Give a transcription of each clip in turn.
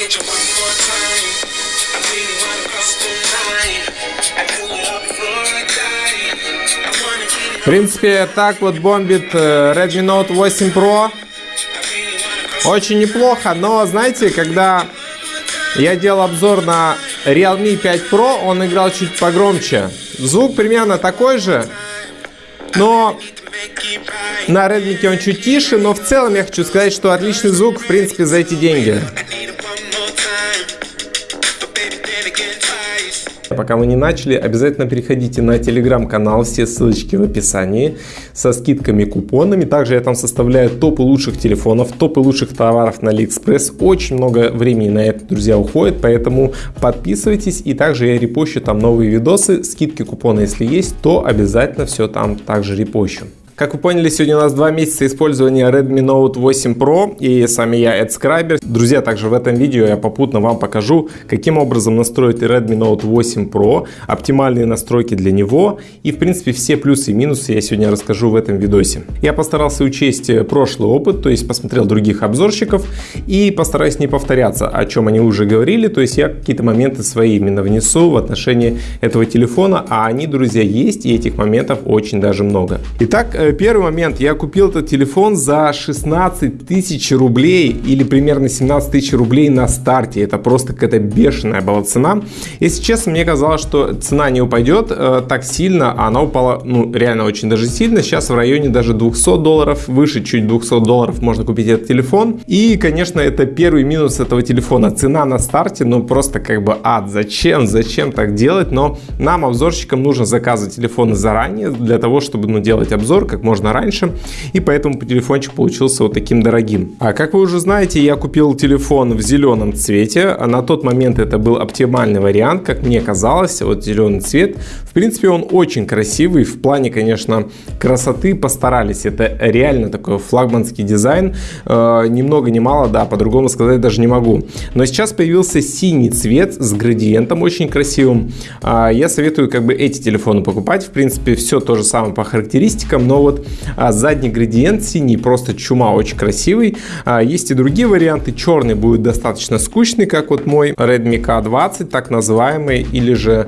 get you one more time. I really wanna cross the line. В принципе, так вот бомбит э, Redmi Note 8 Pro. Очень неплохо, но знаете, когда я делал обзор на Realme 5 Pro, он играл чуть погромче. Звук примерно такой же, но на Redmi он чуть тише, но в целом я хочу сказать, что отличный звук, в принципе, за эти деньги. Пока мы не начали, обязательно переходите на телеграм-канал, все ссылочки в описании, со скидками, купонами. Также я там составляю топы лучших телефонов, топы лучших товаров на Алиэкспресс. Очень много времени на это, друзья, уходит, поэтому подписывайтесь. И также я репощу там новые видосы, скидки, купоны, если есть, то обязательно все там также репощу. Как вы поняли, сегодня у нас два месяца использования Redmi Note 8 Pro и с вами я, AdScriber. Друзья, также в этом видео я попутно вам покажу, каким образом настроить Redmi Note 8 Pro, оптимальные настройки для него и, в принципе, все плюсы и минусы я сегодня расскажу в этом видосе. Я постарался учесть прошлый опыт, то есть посмотрел других обзорщиков и постараюсь не повторяться, о чем они уже говорили, то есть я какие-то моменты свои именно внесу в отношении этого телефона, а они, друзья, есть и этих моментов очень даже много. Итак, э, первый момент. Я купил этот телефон за 16 тысяч рублей или примерно 17 тысяч рублей на старте. Это просто какая-то бешеная была цена. Если честно, мне казалось, что цена не упадет э, так сильно, а она упала, ну, реально очень даже сильно. Сейчас в районе даже 200 долларов, выше чуть 200 долларов можно купить этот телефон. И, конечно, это первый минус этого телефона. Цена на старте, ну, просто как бы ад. Зачем? Зачем так делать? Но нам, обзорщикам, нужно заказывать телефоны заранее для того, чтобы, ну, делать обзор как можно раньше. И поэтому телефончик получился вот таким дорогим. А как вы уже знаете, я купил телефон в зеленом цвете. А на тот момент это был оптимальный вариант, как мне казалось. Вот зеленый цвет. В принципе, он очень красивый. В плане, конечно, красоты постарались. Это реально такой флагманский дизайн. Э, ни много ни мало, да, по-другому сказать даже не могу. Но сейчас появился синий цвет с градиентом очень красивым. А, я советую как бы эти телефоны покупать. В принципе, все то же самое по характеристикам, но вот а, задний градиент синий, просто чума, очень красивый. А, есть и другие варианты. Черный будет достаточно скучный, как вот мой Redmi K20, так называемый, или же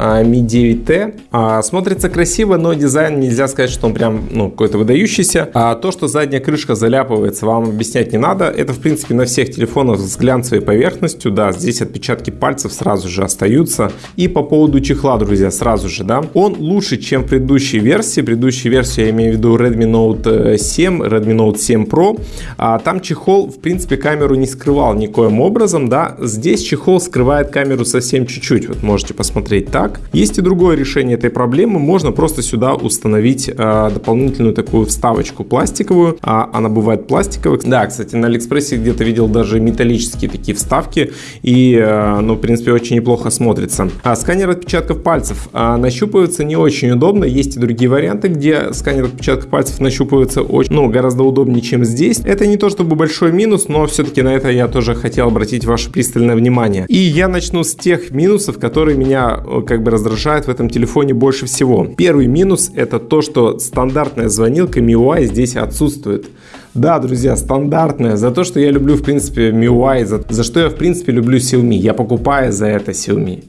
Mi 9T. А, смотрится красиво, но дизайн нельзя сказать, что он прям ну, какой-то выдающийся. А то, что задняя крышка заляпывается, вам объяснять не надо. Это, в принципе, на всех телефонах с глянцевой поверхностью. Да, здесь отпечатки пальцев сразу же остаются. И по поводу чехла, друзья, сразу же, да. Он лучше, чем предыдущей версии. Предыдущей версии я имею в виду Redmi Note 7, Redmi Note 7 Pro. А, там чехол, в принципе, камеру не скрывал никоим образом, да. Здесь чехол скрывает камеру совсем чуть-чуть. Вот можете посмотреть так так. Есть и другое решение этой проблемы. Можно просто сюда установить э, дополнительную такую вставочку пластиковую. А, она бывает пластиковая. Да, кстати, на Алиэкспрессе где-то видел даже металлические такие вставки. И, э, ну, в принципе, очень неплохо смотрится. А сканер отпечатков пальцев э, нащупывается не очень удобно. Есть и другие варианты, где сканер отпечатков пальцев нащупывается очень, ну, гораздо удобнее, чем здесь. Это не то чтобы большой минус, но все-таки на это я тоже хотел обратить ваше пристальное внимание. И я начну с тех минусов, которые меня как как бы раздражает в этом телефоне больше всего. Первый минус это то, что стандартная звонилка MIUI здесь отсутствует. Да, друзья, стандартная. За то, что я люблю, в принципе, MIUI, за, за что я, в принципе, люблю Xiaomi. Я покупаю за это Xiaomi.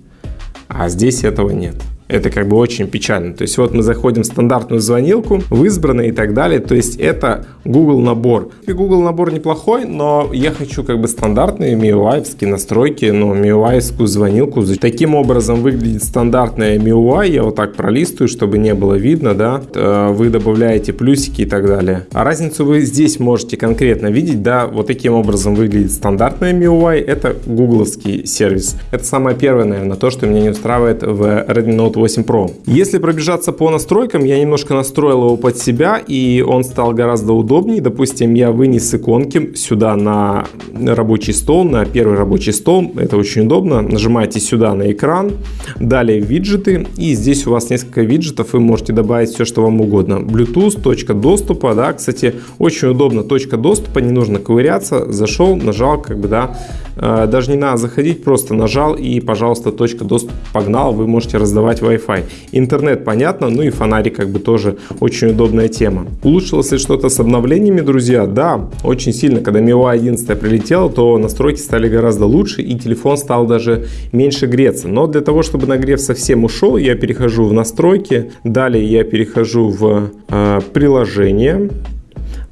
А здесь этого нет. Это как бы очень печально. То есть вот мы заходим в стандартную звонилку, в избранное и так далее. То есть это Google набор. И Google набор неплохой, но я хочу как бы стандартные MIUI настройки, но MIUI звонилку. Таким образом выглядит стандартная MIUI. Я вот так пролистываю, чтобы не было видно, да. Э, вы добавляете плюсики и так далее. А разницу вы здесь можете конкретно видеть, да. Вот таким образом выглядит стандартная MIUI. Это гугловский сервис. Это самое первое, наверное, то, что меня не устраивает в Redmi Note 8 Pro. Если пробежаться по настройкам, я немножко настроил его под себя, и он стал гораздо удобнее. Допустим, я вынес иконки сюда на рабочий стол, на первый рабочий стол. Это очень удобно. Нажимаете сюда на экран, далее виджеты, и здесь у вас несколько виджетов, вы можете добавить все, что вам угодно. Bluetooth, точка доступа, да, кстати, очень удобно, точка доступа, не нужно ковыряться, зашел, нажал, как бы, да, даже не надо заходить, просто нажал и, пожалуйста, точка доступа погнал, вы можете раздавать Wi-Fi. Интернет понятно, ну и фонарик как бы тоже очень удобная тема. Улучшилось ли что-то с обновлениями, друзья? Да, очень сильно. Когда MIUI 11 прилетела, то настройки стали гораздо лучше и телефон стал даже меньше греться. Но для того, чтобы нагрев совсем ушел, я перехожу в настройки, далее я перехожу в э, приложение,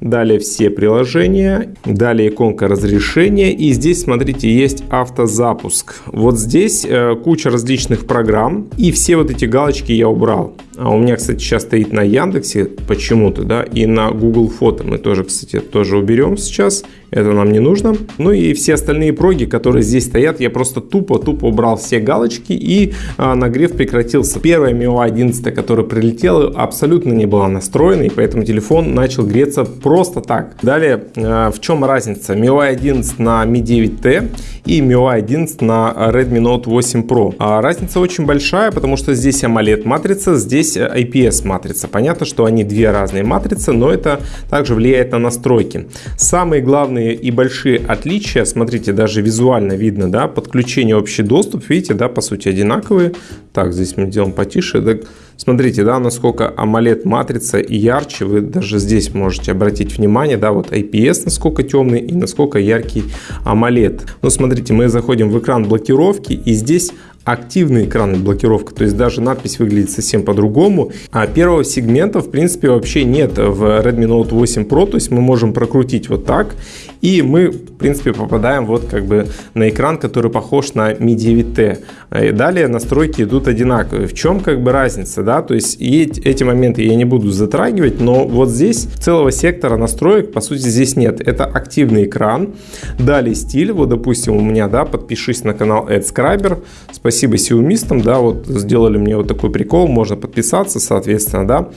Далее все приложения, далее иконка разрешения и здесь, смотрите, есть автозапуск. Вот здесь э, куча различных программ и все вот эти галочки я убрал. А у меня, кстати, сейчас стоит на Яндексе почему-то, да, и на Google Фото мы тоже, кстати, тоже уберем сейчас. Это нам не нужно. Ну и все остальные проги, которые здесь стоят, я просто тупо-тупо убрал все галочки и а, нагрев прекратился. Первая MIUI 11, которая прилетела, абсолютно не была настроена, и поэтому телефон начал греться просто так. Далее, а, в чем разница? MIUI 11 на Mi 9T и MIUI 11 на Redmi Note 8 Pro. А разница очень большая, потому что здесь AMOLED матрица, здесь здесь IPS матрица. Понятно, что они две разные матрицы, но это также влияет на настройки. Самые главные и большие отличия, смотрите, даже визуально видно, да, подключение общий доступ, видите, да, по сути одинаковые. Так, здесь мы делаем потише. Да, смотрите, да, насколько AMOLED матрица ярче, вы даже здесь можете обратить внимание, да, вот IPS насколько темный и насколько яркий AMOLED. Ну, смотрите, мы заходим в экран блокировки и здесь активный экран блокировка, то есть даже надпись выглядит совсем по-другому. А первого сегмента, в принципе, вообще нет в Redmi Note 8 Pro, то есть мы можем прокрутить вот так, и мы, в принципе, попадаем вот как бы на экран, который похож на Mi 9T. И далее настройки идут одинаковые. В чем как бы разница, да, то есть эти моменты я не буду затрагивать, но вот здесь целого сектора настроек, по сути, здесь нет. Это активный экран, далее стиль, вот, допустим, у меня, да, подпишись на канал AdScriber, спасибо сиумистам, да, вот сделали мне вот такой прикол, можно подписаться, соответственно, да.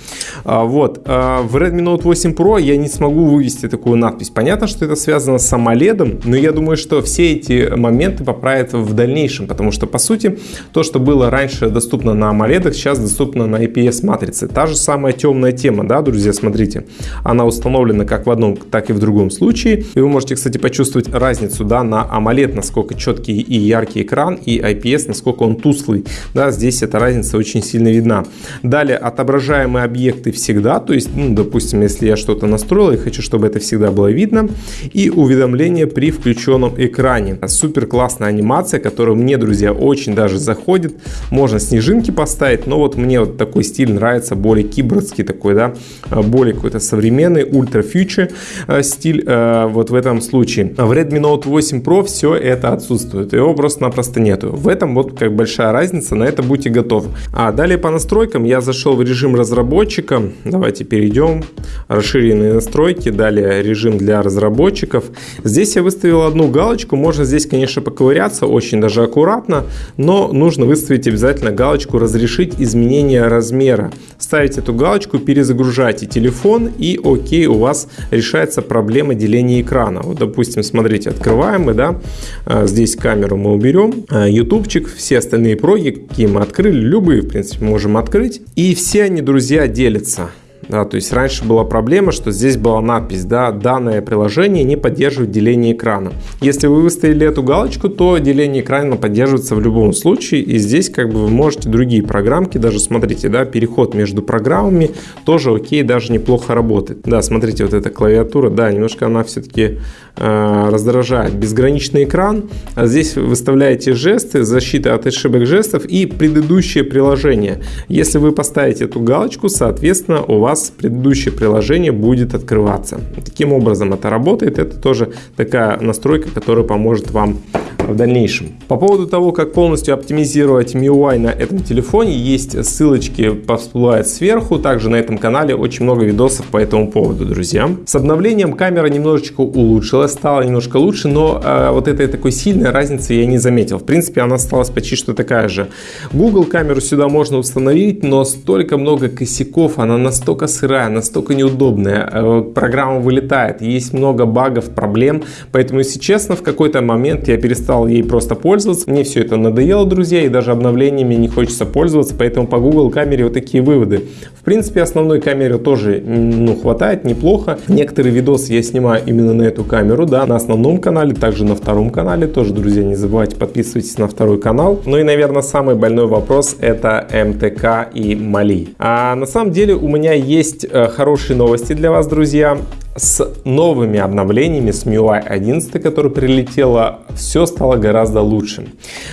А, вот, а, в Redmi Note 8 Pro я не смогу вывести такую надпись. Понятно, что это связано с AMOLED, но я думаю, что все эти моменты поправят в дальнейшем, потому что, по сути, то, что было раньше доступно на AMOLED, сейчас доступно на IPS матрице. Та же самая темная тема, да, друзья, смотрите, она установлена как в одном, так и в другом случае, и вы можете, кстати, почувствовать разницу, да, на AMOLED, насколько четкий и яркий экран, и IPS, насколько он тусклый. Да, здесь эта разница очень сильно видна. Далее, отображаемые объекты всегда, то есть, ну, допустим, если я что-то настроил и хочу, чтобы это всегда было видно, и уведомления при включенном экране. Супер классная анимация, которая мне, друзья, очень даже заходит. Можно снежинки поставить, но вот мне вот такой стиль нравится, более кибордский такой, да, более какой-то современный, ультра фьючер э, стиль э, вот в этом случае. В Redmi Note 8 Pro все это отсутствует, его просто-напросто нету. В этом вот как большая разница, на это будьте готовы. А далее по настройкам я зашел в режим разработчика. Давайте перейдем. Расширенные настройки, далее режим для разработчиков. Здесь я выставил одну галочку, можно здесь, конечно, поковыряться, очень даже аккуратно, но нужно выставить обязательно галочку «Разрешить изменение размера». Ставите эту галочку, перезагружайте телефон и окей, у вас решается проблема деления экрана. Вот, допустим, смотрите, открываем мы, да, а, здесь камеру мы уберем, а, ютубчик, все остальные проги, какие мы открыли, любые, в принципе, можем открыть. И все они, друзья, делятся. Да, то есть раньше была проблема, что здесь была надпись, да, данное приложение не поддерживает деление экрана. Если вы выставили эту галочку, то деление экрана поддерживается в любом случае, и здесь как бы вы можете другие программки, даже смотрите, да, переход между программами тоже окей, даже неплохо работает. Да, смотрите, вот эта клавиатура, да, немножко она все-таки э, раздражает. Безграничный экран, а здесь вы выставляете жесты, защита от ошибок жестов и предыдущее приложение. Если вы поставите эту галочку, соответственно, у вас вас предыдущее приложение будет открываться. Таким образом это работает. Это тоже такая настройка, которая поможет вам в дальнейшем. По поводу того, как полностью оптимизировать MIUI на этом телефоне, есть ссылочки всплывают сверху. Также на этом канале очень много видосов по этому поводу, друзья. С обновлением камера немножечко улучшилась, стала немножко лучше, но э, вот этой такой сильной разницы я не заметил. В принципе, она осталась почти что такая же. Google камеру сюда можно установить, но столько много косяков, она настолько сырая, настолько неудобная, э, программа вылетает, есть много багов, проблем, поэтому, если честно, в какой-то момент я перестал стал ей просто пользоваться. Мне все это надоело, друзья, и даже обновлениями не хочется пользоваться, поэтому по Google камере вот такие выводы. В принципе, основной камеры тоже ну, хватает, неплохо. Некоторые видосы я снимаю именно на эту камеру, да, на основном канале, также на втором канале. Тоже, друзья, не забывайте подписывайтесь на второй канал. Ну и, наверное, самый больной вопрос это МТК и Мали. А на самом деле у меня есть э, хорошие новости для вас, друзья с новыми обновлениями, с MIUI 11, которая прилетела, все стало гораздо лучше.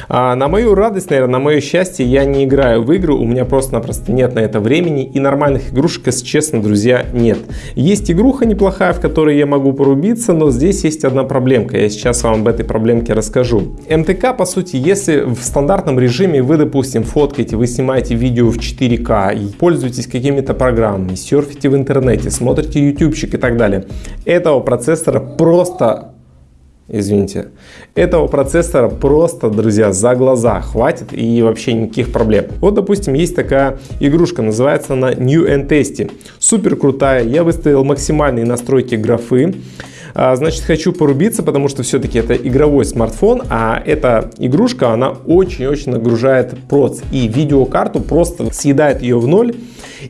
А на мою радость, наверное, на мое счастье, я не играю в игры, у меня просто-напросто нет на это времени, и нормальных игрушек, если честно, друзья, нет. Есть игруха неплохая, в которой я могу порубиться, но здесь есть одна проблемка, я сейчас вам об этой проблемке расскажу. МТК, по сути, если в стандартном режиме вы, допустим, фоткаете, вы снимаете видео в 4К, пользуетесь какими-то программами, серфите в интернете, смотрите ютубчик и так далее, далее. Этого процессора просто извините. Этого процессора просто, друзья, за глаза хватит и вообще никаких проблем. Вот, допустим, есть такая игрушка, называется она New and Tasty. Супер крутая, я выставил максимальные настройки графы. А, значит, хочу порубиться, потому что все-таки это игровой смартфон, а эта игрушка, она очень-очень нагружает проц. И видеокарту просто съедает ее в ноль.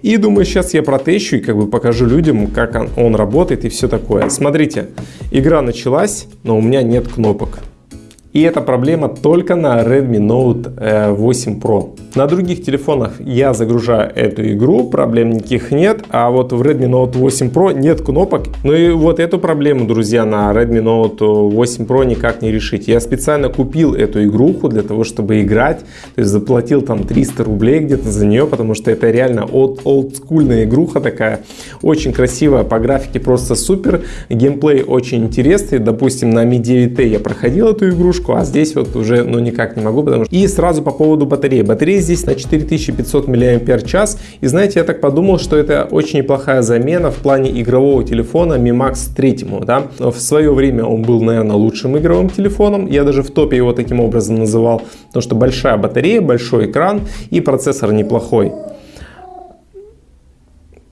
И думаю, сейчас я протещу и как бы покажу людям, как он, он работает и все такое. Смотрите, игра началась, но у меня нет кнопок. И эта проблема только на Redmi Note 8 э, Pro. На других телефонах я загружаю эту игру, проблем никаких нет, а вот в Redmi Note 8 Pro нет кнопок. Ну и вот эту проблему, друзья, на Redmi Note 8 Pro никак не решить. Я специально купил эту игруху для того, чтобы играть, то есть заплатил там 300 рублей где-то за нее, потому что это реально олдскульная игруха такая, очень красивая, по графике просто супер, геймплей очень интересный, допустим, на Mi 9T я проходил эту игрушку, игрушку, а здесь вот уже ну никак не могу, потому что... И сразу по поводу батареи. Батарея здесь на 4500 мАч, и знаете, я так подумал, что это очень неплохая замена в плане игрового телефона Mi Max 3, да. В свое время он был, наверное, лучшим игровым телефоном, я даже в топе его таким образом называл, потому что большая батарея, большой экран и процессор неплохой.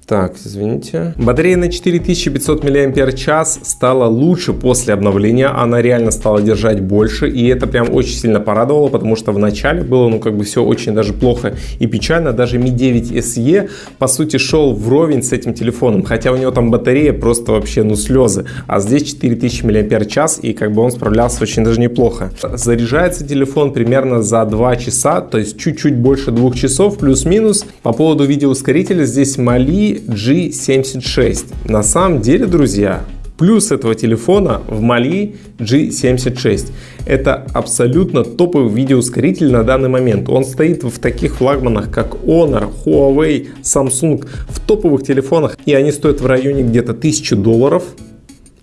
Так, извините. Батарея на 4500 мАч стала лучше после обновления. Она реально стала держать больше. И это прям очень сильно порадовало, потому что в начале было, ну, как бы все очень даже плохо и печально. Даже Mi 9 SE, по сути, шел вровень с этим телефоном. Хотя у него там батарея просто вообще, ну, слезы. А здесь 4000 мАч, и как бы он справлялся очень даже неплохо. Заряжается телефон примерно за 2 часа, то есть чуть-чуть больше 2 часов, плюс-минус. По поводу видеоускорителя здесь Mali G76. На самом деле, друзья, плюс этого телефона в Mali G76. Это абсолютно топовый видеоускоритель на данный момент. Он стоит в таких флагманах, как Honor, Huawei, Samsung, в топовых телефонах, и они стоят в районе где-то 1000 долларов.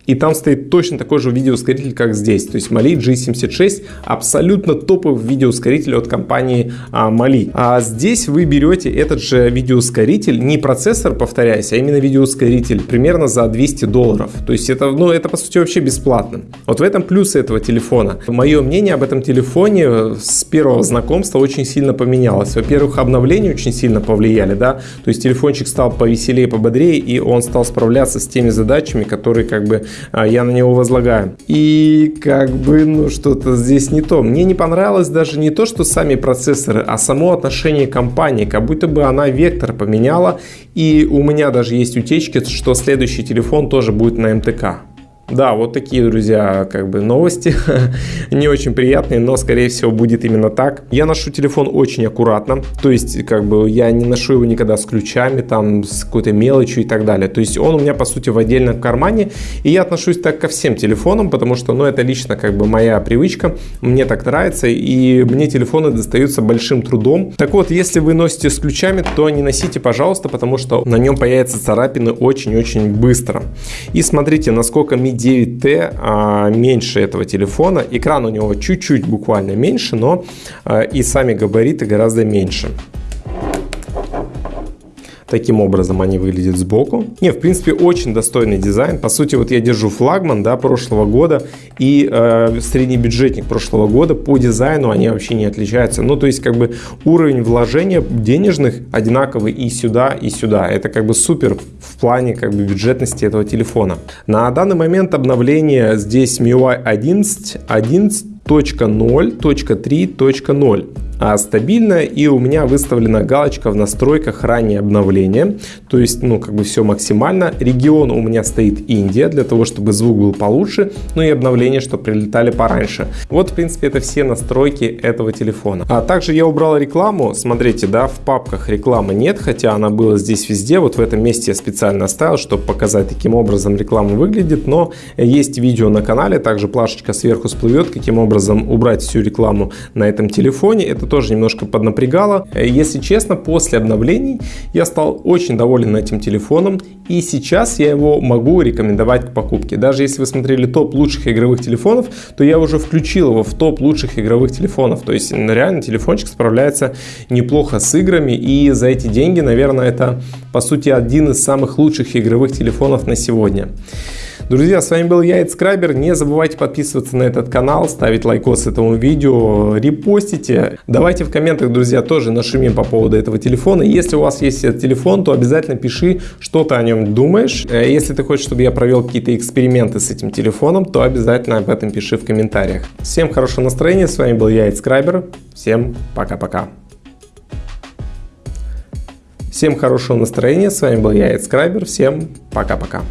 И там стоит точно такой же видеоускоритель, как здесь. То есть Mali G76 абсолютно топовый видеоускоритель от компании а, Mali. А здесь вы берете этот же видеоускоритель, не процессор, повторяюсь, а именно видеоускоритель, примерно за 200 долларов. То есть это, ну, это по сути вообще бесплатно. Вот в этом плюсы этого телефона. Мое мнение об этом телефоне с первого знакомства очень сильно поменялось. Во-первых, обновления очень сильно повлияли, да, то есть телефончик стал повеселее, пободрее, и он стал справляться с теми задачами, которые как бы я на него возлагаю. И как бы, ну, что-то здесь не то. Мне не понравилось даже не то, что сами процессоры, а само отношение компании, как будто бы она вектор поменяла. И у меня даже есть утечки, что следующий телефон тоже будет на МТК. Да, вот такие, друзья, как бы новости. не очень приятные, но, скорее всего, будет именно так. Я ношу телефон очень аккуратно. То есть, как бы, я не ношу его никогда с ключами, там, с какой-то мелочью и так далее. То есть, он у меня, по сути, в отдельном кармане. И я отношусь так ко всем телефонам, потому что, ну, это лично, как бы, моя привычка. Мне так нравится, и мне телефоны достаются большим трудом. Так вот, если вы носите с ключами, то не носите, пожалуйста, потому что на нем появятся царапины очень-очень быстро. И смотрите, насколько ми 9T а, меньше этого телефона. Экран у него чуть-чуть буквально меньше, но а, и сами габариты гораздо меньше. Таким образом они выглядят сбоку. Не, в принципе, очень достойный дизайн. По сути, вот я держу флагман да, прошлого года и э, средний бюджетник прошлого года. По дизайну они вообще не отличаются. Ну, то есть, как бы уровень вложения денежных одинаковый и сюда, и сюда. Это как бы супер в плане как бы бюджетности этого телефона. На данный момент обновление здесь MIUI 11, 11 .0.3.0 а стабильная и у меня выставлена галочка в настройках раннее обновление. То есть ну как бы все максимально. Регион у меня стоит Индия для того чтобы звук был получше ну и обновления что прилетали пораньше. Вот в принципе это все настройки этого телефона. А также я убрал рекламу. Смотрите да в папках рекламы нет хотя она была здесь везде. Вот в этом месте я специально оставил чтобы показать таким образом реклама выглядит. Но есть видео на канале также плашечка сверху всплывет каким образом убрать всю рекламу на этом телефоне. Это это тоже немножко поднапрягало. Э, если честно, после обновлений я стал очень доволен этим телефоном и сейчас я его могу рекомендовать к покупке. Даже если вы смотрели топ лучших игровых телефонов, то я уже включил его в топ лучших игровых телефонов. То есть реально телефончик справляется неплохо с играми и за эти деньги, наверное, это по сути один из самых лучших игровых телефонов на сегодня. Друзья, с вами был я, AdScriber. Не забывайте подписываться на этот канал, ставить лайкос этому видео, репостите. Давайте в комментах, друзья, тоже нашумим по поводу этого телефона. Если у вас есть этот телефон, то обязательно пиши, что ты о нем думаешь. Э, если ты хочешь, чтобы я провел какие-то эксперименты с этим телефоном, то обязательно об этом пиши в комментариях. Всем хорошего настроения, с вами был я, AdScriber. Всем пока-пока. Всем хорошего настроения, с вами был я, Эдскрайбер. Всем пока-пока.